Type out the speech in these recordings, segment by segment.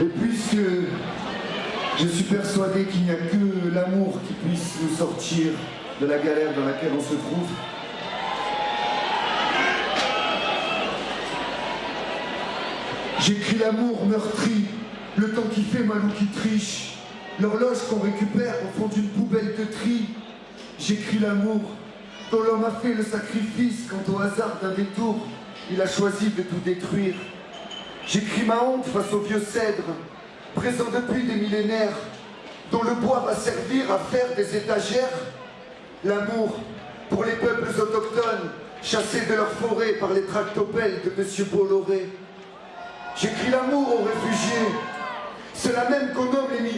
Et puisque je suis persuadé qu'il n'y a que l'amour qui puisse nous sortir de la galère dans laquelle on se trouve, J'écris l'amour meurtri, le temps qui fait mal ou qui triche, l'horloge qu'on récupère au fond d'une poubelle de tri. J'écris l'amour dont l'homme a fait le sacrifice quand au hasard d'un détour, il a choisi de tout détruire. J'écris ma honte face au vieux cèdre, présent depuis des millénaires, dont le bois va servir à faire des étagères. L'amour pour les peuples autochtones, chassés de leur forêt par les tractopelles de Monsieur Bolloré. J'écris l'amour aux réfugiés. C'est la même qu'on nomme les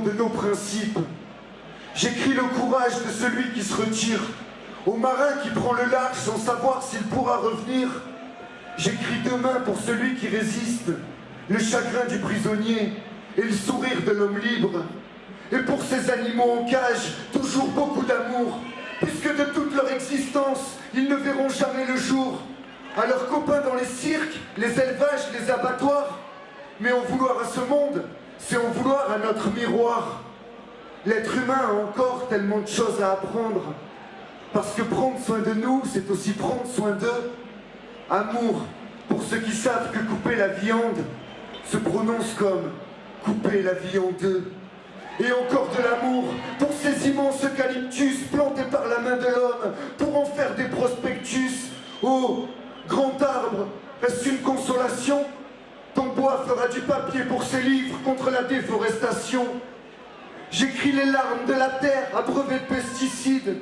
de nos principes. J'écris le courage de celui qui se retire, au marin qui prend le large sans savoir s'il pourra revenir. J'écris demain pour celui qui résiste, le chagrin du prisonnier et le sourire de l'homme libre. Et pour ces animaux en cage, toujours beaucoup d'amour, puisque de toute leur existence, ils ne verront jamais le jour. À leurs copains dans les cirques, les élevages, les abattoirs. Mais en vouloir à ce monde, c'est en vouloir à notre miroir. L'être humain a encore tellement de choses à apprendre. Parce que prendre soin de nous, c'est aussi prendre soin d'eux. Amour, pour ceux qui savent que couper la viande se prononce comme couper la en deux et encore de l'amour pour ces immenses eucalyptus plantés par la main de l'homme, pour en faire des prospectus. Oh, grand arbre, est-ce une consolation Ton bois fera du papier pour ses livres contre la déforestation. J'écris les larmes de la terre abreuvées de pesticides,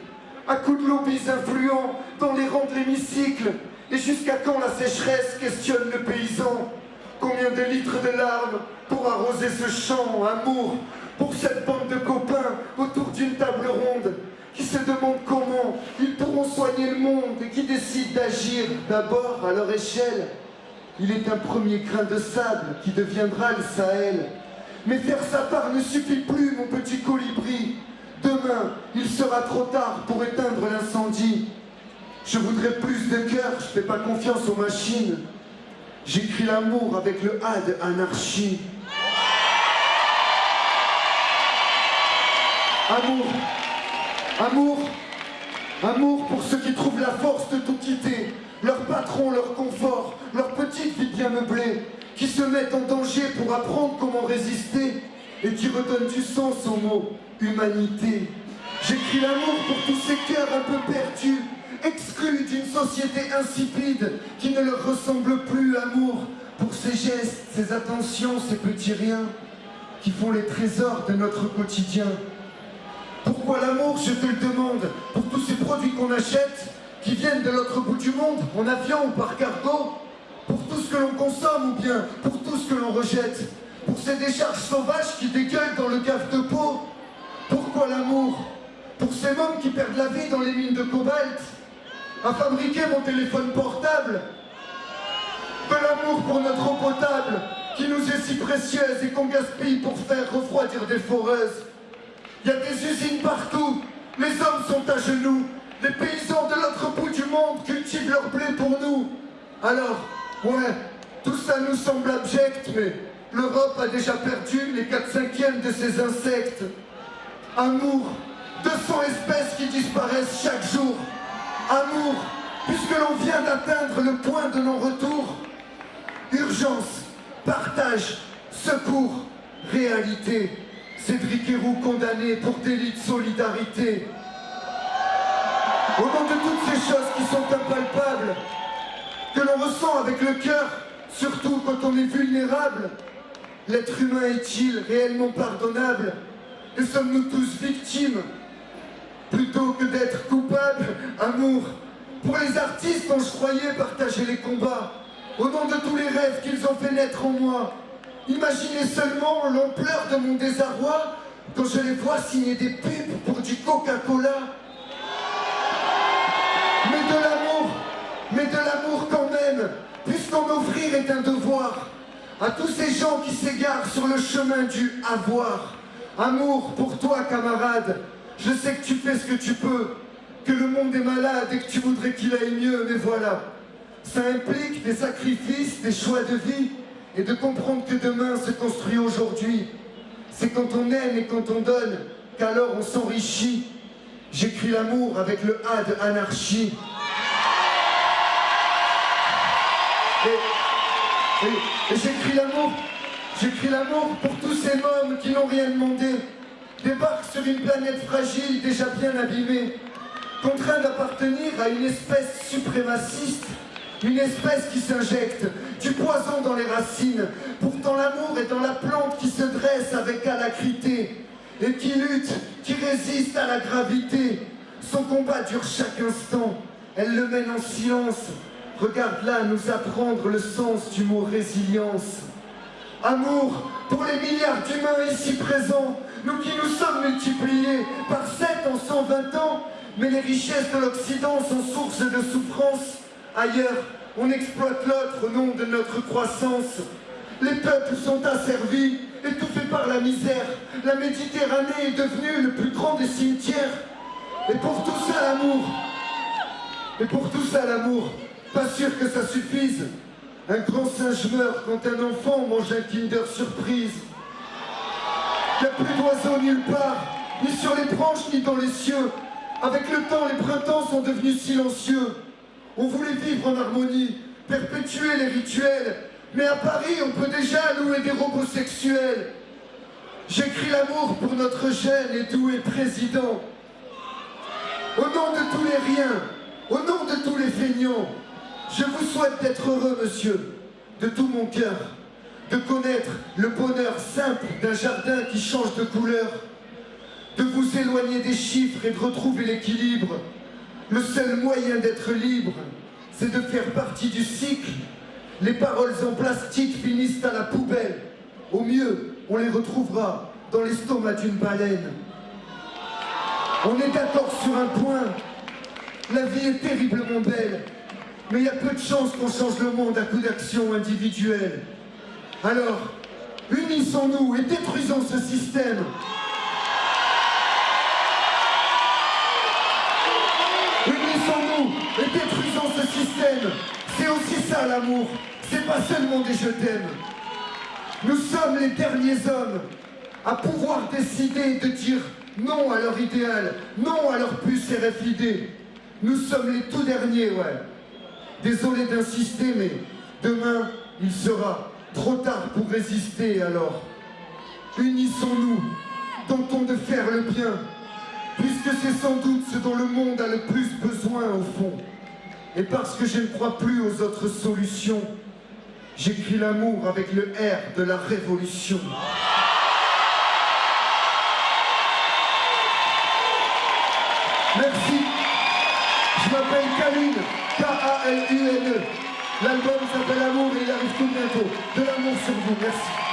à coups de lobbies influents dans les rangs de l'hémicycle. Et jusqu'à quand la sécheresse questionne le paysan? Combien de litres de larmes pour arroser ce champ, amour pour cette bande de copains autour d'une table ronde qui se demandent comment ils pourront soigner le monde et qui décident d'agir d'abord à leur échelle? Il est un premier grain de sable qui deviendra le Sahel. Mais faire sa part ne suffit plus, mon petit colibri. Demain, il sera trop tard pour éteindre l'incendie. Je voudrais plus de cœur, je fais pas confiance aux machines. J'écris l'amour avec le A anarchie. Amour, amour, amour pour ceux qui trouvent la force de tout quitter, leur patron, leur confort, leur petite vie bien meublée, qui se mettent en danger pour apprendre comment résister et qui redonnent du sens au mot humanité. J'écris l'amour pour tous ces cœurs un peu perdus, exclus d'une société insipide qui ne leur ressemble plus, amour, pour ces gestes, ces attentions, ces petits riens qui font les trésors de notre quotidien. Pourquoi l'amour, je te le demande, pour tous ces produits qu'on achète, qui viennent de l'autre bout du monde, en avion ou par cargo, pour tout ce que l'on consomme ou bien pour tout ce que l'on rejette, pour ces décharges sauvages qui dégueulent dans le cave de peau, pourquoi l'amour? Pour ces mômes qui perdent la vie dans les mines de cobalt, à fabriquer mon téléphone portable, de l'amour pour notre eau potable, qui nous est si précieuse et qu'on gaspille pour faire refroidir des foreuses, il y a des usines partout. Les hommes sont à genoux. Les paysans de l'autre bout du monde cultivent leur blé pour nous. Alors, ouais, tout ça nous semble abject, mais l'Europe a déjà perdu les 4 cinquièmes de ses insectes. Amour, 200 espèces qui disparaissent chaque jour. Amour, puisque l'on vient d'atteindre le point de non-retour. Urgence, partage, secours, réalité. Cédric Héroux condamné pour délit de solidarité. Au nom de toutes ces choses qui sont impalpables, que l'on ressent avec le cœur, surtout quand on est vulnérable, l'être humain est-il réellement pardonnable? Et sommes-nous tous victimes? Plutôt que d'être coupables, amour, pour les artistes dont je croyais partager les combats, au nom de tous les rêves qu'ils ont fait naître en moi, Imaginez seulement l'ampleur de mon désarroi quand je les vois signer des pubs pour du Coca-Cola. À tous ces gens qui s'égarent sur le chemin du avoir. Amour pour toi, camarade. Je sais que tu fais ce que tu peux, que le monde est malade et que tu voudrais qu'il aille mieux, mais voilà. Ça implique des sacrifices, des choix de vie, et de comprendre que demain se construit aujourd'hui. C'est quand on aime et quand on donne qu'alors on s'enrichit. J'écris l'amour avec le A de anarchie. J'écris l'amour, j'écris l'amour pour tous ces mômes qui n'ont rien demandé, débarquent sur une planète fragile déjà bien abîmée, contraints d'appartenir à une espèce suprémaciste, une espèce qui s'injecte du poison dans les racines. Pourtant l'amour est dans la plante qui se dresse avec alacrité et qui lutte, qui résiste à la gravité. Son combat dure chaque instant, elle le mène en silence. Regarde là nous apprendre le sens du mot résilience. Amour pour les milliards d'humains ici présents, nous qui nous sommes multipliés par 7 en 120 ans, mais les richesses de l'Occident sont source de souffrance. Ailleurs, on exploite l'autre au nom de notre croissance. Les peuples sont asservis, étouffés par la misère. La Méditerranée est devenue le plus grand des cimetières. Et pour tout ça, l'amour. Et pour tout ça, l'amour. Pas sûr que ça suffise. Un grand singe meurt quand un enfant mange un Kinder Surprise. Il n'y a plus d'oiseaux nulle part, ni sur les branches, ni dans les cieux. Avec le temps, les printemps sont devenus silencieux. On voulait vivre en harmonie, perpétuer les rituels, mais à Paris, on peut déjà louer des robots sexuels. J'écris l'amour pour notre jeune et doué président. Au nom de tous les riens, au nom de tous les feignants, je vous souhaite d'être heureux, monsieur, de tout mon cœur, de connaître le bonheur simple d'un jardin qui change de couleur, de vous éloigner des chiffres et de retrouver l'équilibre, le seul moyen d'être libre, c'est de faire partie du cycle. Les paroles en plastique finissent à la poubelle. Au mieux, on les retrouvera dans l'estomac d'une baleine. On est d'accord sur un point. La vie est terriblement belle. Mais il y a peu de chances qu'on change le monde à coup d'action individuelle. Alors, unissons-nous et détruisons ce système. et détruisons ce système. C'est aussi ça l'amour, c'est pas seulement des je t'aime. Nous sommes les derniers hommes à pouvoir décider de dire non à leur idéal, non à leur puce RFID. Nous sommes les tout derniers, ouais. Désolé d'insister, mais demain, il sera trop tard pour résister alors. Unissons-nous, tentons de faire le bien, puisque c'est sans doute ce dont le monde a le plus besoin au fond. Et parce que je ne crois plus aux autres solutions, j'écris l'amour avec le R de la révolution. Merci. Je m'appelle Kaline, K-A-L-U-N-E. L'album s'appelle Amour et il arrive tout bientôt. De l'amour sur vous, merci.